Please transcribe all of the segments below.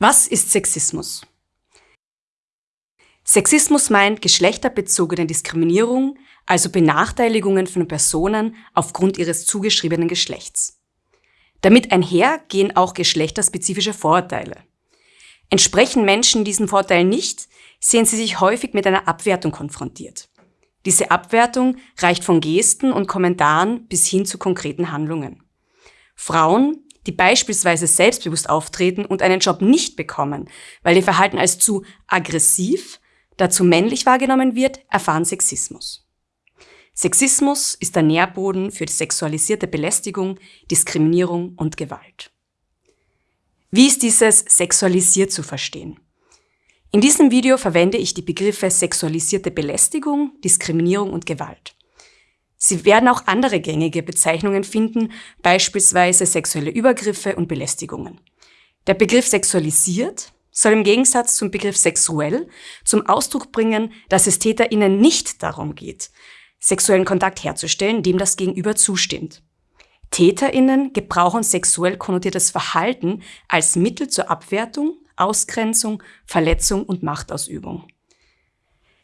Was ist Sexismus? Sexismus meint geschlechterbezogene Diskriminierung, also Benachteiligungen von Personen aufgrund ihres zugeschriebenen Geschlechts. Damit einher gehen auch geschlechterspezifische Vorurteile. Entsprechen Menschen diesen Vorteilen nicht, sehen sie sich häufig mit einer Abwertung konfrontiert. Diese Abwertung reicht von Gesten und Kommentaren bis hin zu konkreten Handlungen. Frauen, die beispielsweise selbstbewusst auftreten und einen Job nicht bekommen, weil ihr Verhalten als zu aggressiv, dazu männlich wahrgenommen wird, erfahren Sexismus. Sexismus ist der Nährboden für die sexualisierte Belästigung, Diskriminierung und Gewalt. Wie ist dieses sexualisiert zu verstehen? In diesem Video verwende ich die Begriffe sexualisierte Belästigung, Diskriminierung und Gewalt. Sie werden auch andere gängige Bezeichnungen finden, beispielsweise sexuelle Übergriffe und Belästigungen. Der Begriff sexualisiert soll im Gegensatz zum Begriff sexuell zum Ausdruck bringen, dass es TäterInnen nicht darum geht, sexuellen Kontakt herzustellen, dem das Gegenüber zustimmt. TäterInnen gebrauchen sexuell konnotiertes Verhalten als Mittel zur Abwertung, Ausgrenzung, Verletzung und Machtausübung.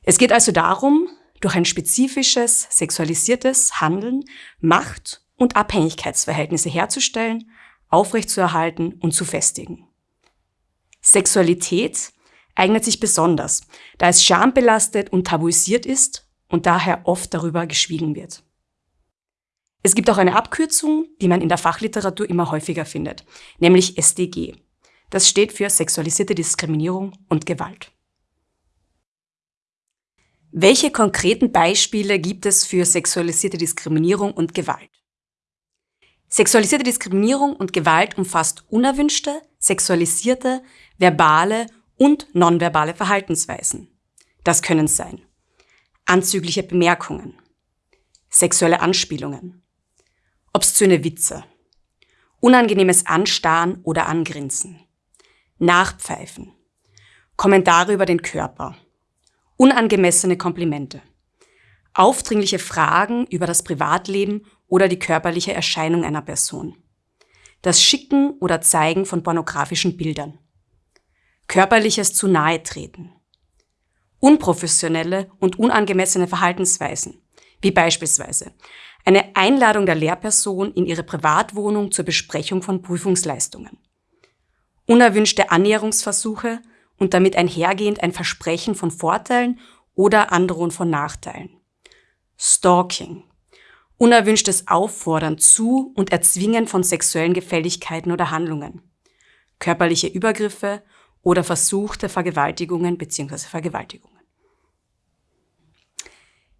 Es geht also darum, durch ein spezifisches, sexualisiertes Handeln Macht- und Abhängigkeitsverhältnisse herzustellen, aufrechtzuerhalten und zu festigen. Sexualität eignet sich besonders, da es schambelastet und tabuisiert ist und daher oft darüber geschwiegen wird. Es gibt auch eine Abkürzung, die man in der Fachliteratur immer häufiger findet, nämlich SDG. Das steht für sexualisierte Diskriminierung und Gewalt. Welche konkreten Beispiele gibt es für sexualisierte Diskriminierung und Gewalt? Sexualisierte Diskriminierung und Gewalt umfasst unerwünschte, sexualisierte, verbale und nonverbale Verhaltensweisen. Das können sein anzügliche Bemerkungen, sexuelle Anspielungen, obszöne Witze, unangenehmes Anstarren oder Angrinsen, Nachpfeifen, Kommentare über den Körper, unangemessene Komplimente, aufdringliche Fragen über das Privatleben oder die körperliche Erscheinung einer Person, das Schicken oder Zeigen von pornografischen Bildern, körperliches zu nahe treten, unprofessionelle und unangemessene Verhaltensweisen, wie beispielsweise eine Einladung der Lehrperson in ihre Privatwohnung zur Besprechung von Prüfungsleistungen, unerwünschte Annäherungsversuche und damit einhergehend ein Versprechen von Vorteilen oder Androhung von Nachteilen. Stalking. Unerwünschtes Auffordern zu und Erzwingen von sexuellen Gefälligkeiten oder Handlungen. Körperliche Übergriffe oder versuchte Vergewaltigungen bzw. Vergewaltigungen.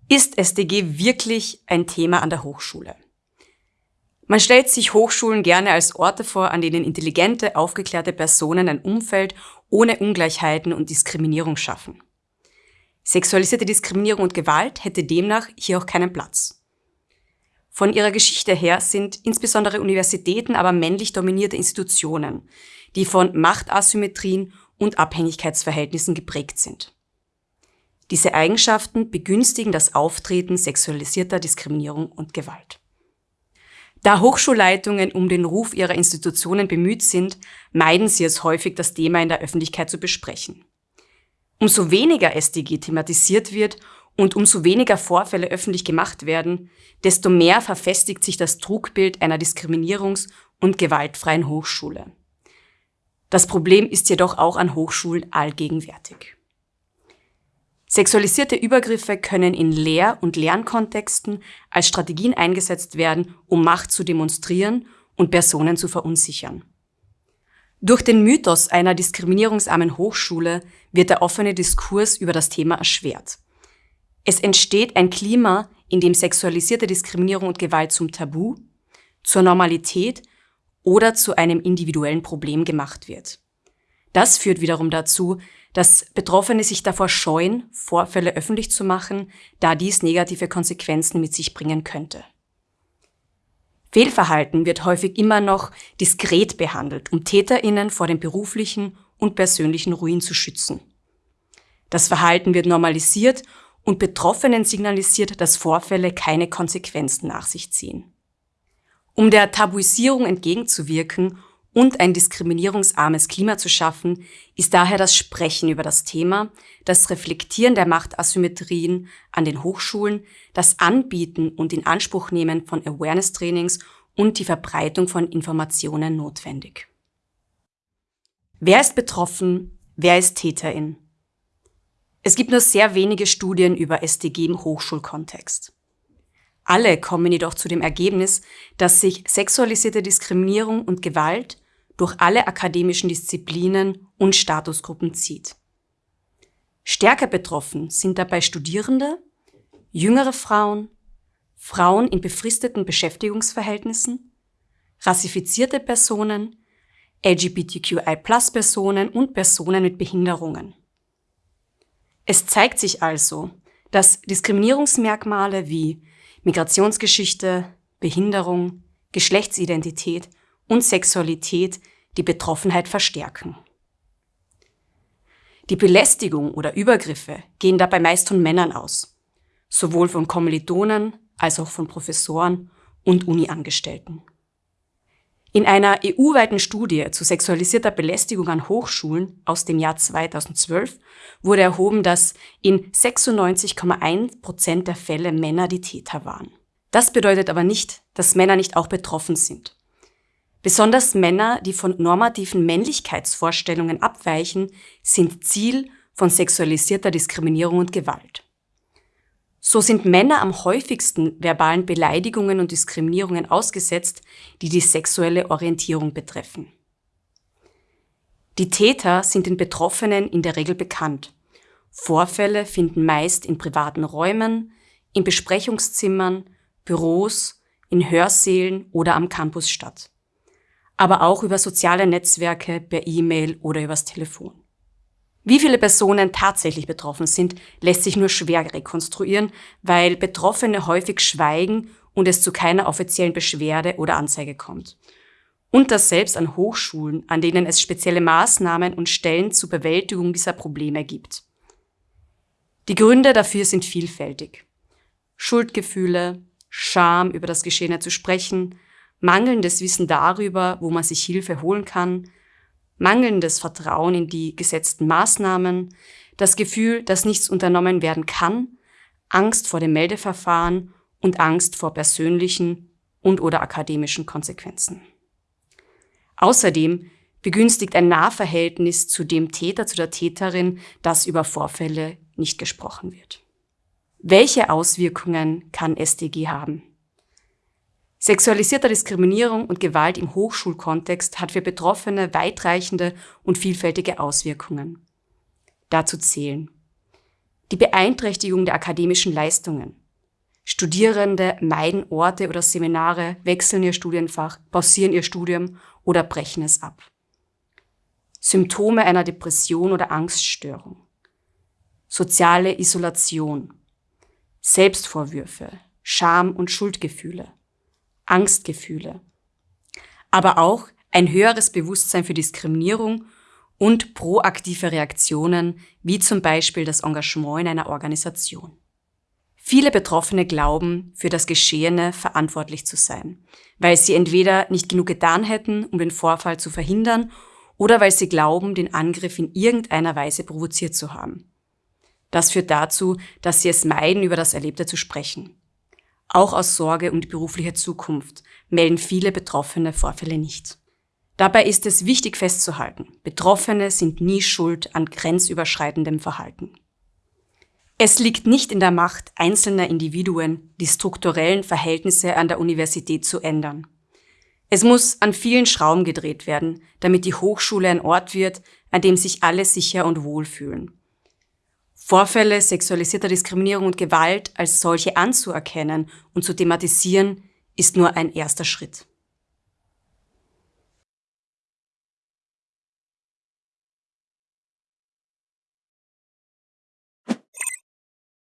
Ist SDG wirklich ein Thema an der Hochschule? Man stellt sich Hochschulen gerne als Orte vor, an denen intelligente, aufgeklärte Personen ein Umfeld ohne Ungleichheiten und Diskriminierung schaffen. Sexualisierte Diskriminierung und Gewalt hätte demnach hier auch keinen Platz. Von ihrer Geschichte her sind insbesondere Universitäten aber männlich dominierte Institutionen, die von Machtasymmetrien und Abhängigkeitsverhältnissen geprägt sind. Diese Eigenschaften begünstigen das Auftreten sexualisierter Diskriminierung und Gewalt. Da Hochschulleitungen um den Ruf ihrer Institutionen bemüht sind, meiden sie es häufig, das Thema in der Öffentlichkeit zu besprechen. Umso weniger SDG thematisiert wird und umso weniger Vorfälle öffentlich gemacht werden, desto mehr verfestigt sich das Trugbild einer diskriminierungs- und gewaltfreien Hochschule. Das Problem ist jedoch auch an Hochschulen allgegenwärtig. Sexualisierte Übergriffe können in Lehr- und Lernkontexten als Strategien eingesetzt werden, um Macht zu demonstrieren und Personen zu verunsichern. Durch den Mythos einer diskriminierungsarmen Hochschule wird der offene Diskurs über das Thema erschwert. Es entsteht ein Klima, in dem sexualisierte Diskriminierung und Gewalt zum Tabu, zur Normalität oder zu einem individuellen Problem gemacht wird. Das führt wiederum dazu, dass Betroffene sich davor scheuen, Vorfälle öffentlich zu machen, da dies negative Konsequenzen mit sich bringen könnte. Fehlverhalten wird häufig immer noch diskret behandelt, um Täterinnen vor dem beruflichen und persönlichen Ruin zu schützen. Das Verhalten wird normalisiert und Betroffenen signalisiert, dass Vorfälle keine Konsequenzen nach sich ziehen. Um der Tabuisierung entgegenzuwirken und ein diskriminierungsarmes Klima zu schaffen, ist daher das Sprechen über das Thema, das Reflektieren der Machtasymmetrien an den Hochschulen, das Anbieten und in Anspruch nehmen von Awareness-Trainings und die Verbreitung von Informationen notwendig. Wer ist betroffen? Wer ist Täterin? Es gibt nur sehr wenige Studien über SDG im Hochschulkontext. Alle kommen jedoch zu dem Ergebnis, dass sich sexualisierte Diskriminierung und Gewalt durch alle akademischen Disziplinen und Statusgruppen zieht. Stärker betroffen sind dabei Studierende, jüngere Frauen, Frauen in befristeten Beschäftigungsverhältnissen, rassifizierte Personen, LGBTQI-Plus-Personen und Personen mit Behinderungen. Es zeigt sich also, dass Diskriminierungsmerkmale wie Migrationsgeschichte, Behinderung, Geschlechtsidentität und Sexualität die Betroffenheit verstärken. Die Belästigung oder Übergriffe gehen dabei meist von Männern aus, sowohl von Kommilitonen als auch von Professoren und Uniangestellten. In einer EU-weiten Studie zu sexualisierter Belästigung an Hochschulen aus dem Jahr 2012 wurde erhoben, dass in 96,1 Prozent der Fälle Männer die Täter waren. Das bedeutet aber nicht, dass Männer nicht auch betroffen sind. Besonders Männer, die von normativen Männlichkeitsvorstellungen abweichen, sind Ziel von sexualisierter Diskriminierung und Gewalt. So sind Männer am häufigsten verbalen Beleidigungen und Diskriminierungen ausgesetzt, die die sexuelle Orientierung betreffen. Die Täter sind den Betroffenen in der Regel bekannt. Vorfälle finden meist in privaten Räumen, in Besprechungszimmern, Büros, in Hörsälen oder am Campus statt aber auch über soziale Netzwerke, per E-Mail oder übers Telefon. Wie viele Personen tatsächlich betroffen sind, lässt sich nur schwer rekonstruieren, weil Betroffene häufig schweigen und es zu keiner offiziellen Beschwerde oder Anzeige kommt. Und das selbst an Hochschulen, an denen es spezielle Maßnahmen und Stellen zur Bewältigung dieser Probleme gibt. Die Gründe dafür sind vielfältig. Schuldgefühle, Scham über das Geschehene zu sprechen, mangelndes Wissen darüber, wo man sich Hilfe holen kann, mangelndes Vertrauen in die gesetzten Maßnahmen, das Gefühl, dass nichts unternommen werden kann, Angst vor dem Meldeverfahren und Angst vor persönlichen und oder akademischen Konsequenzen. Außerdem begünstigt ein Nahverhältnis zu dem Täter, zu der Täterin, dass über Vorfälle nicht gesprochen wird. Welche Auswirkungen kann SDG haben? Sexualisierte Diskriminierung und Gewalt im Hochschulkontext hat für Betroffene weitreichende und vielfältige Auswirkungen. Dazu zählen die Beeinträchtigung der akademischen Leistungen. Studierende meiden Orte oder Seminare, wechseln ihr Studienfach, pausieren ihr Studium oder brechen es ab. Symptome einer Depression oder Angststörung. Soziale Isolation. Selbstvorwürfe, Scham und Schuldgefühle Angstgefühle, aber auch ein höheres Bewusstsein für Diskriminierung und proaktive Reaktionen, wie zum Beispiel das Engagement in einer Organisation. Viele Betroffene glauben, für das Geschehene verantwortlich zu sein, weil sie entweder nicht genug getan hätten, um den Vorfall zu verhindern, oder weil sie glauben, den Angriff in irgendeiner Weise provoziert zu haben. Das führt dazu, dass sie es meiden, über das Erlebte zu sprechen. Auch aus Sorge um die berufliche Zukunft melden viele Betroffene Vorfälle nicht. Dabei ist es wichtig festzuhalten, Betroffene sind nie schuld an grenzüberschreitendem Verhalten. Es liegt nicht in der Macht einzelner Individuen, die strukturellen Verhältnisse an der Universität zu ändern. Es muss an vielen Schrauben gedreht werden, damit die Hochschule ein Ort wird, an dem sich alle sicher und wohl fühlen. Vorfälle sexualisierter Diskriminierung und Gewalt als solche anzuerkennen und zu thematisieren, ist nur ein erster Schritt.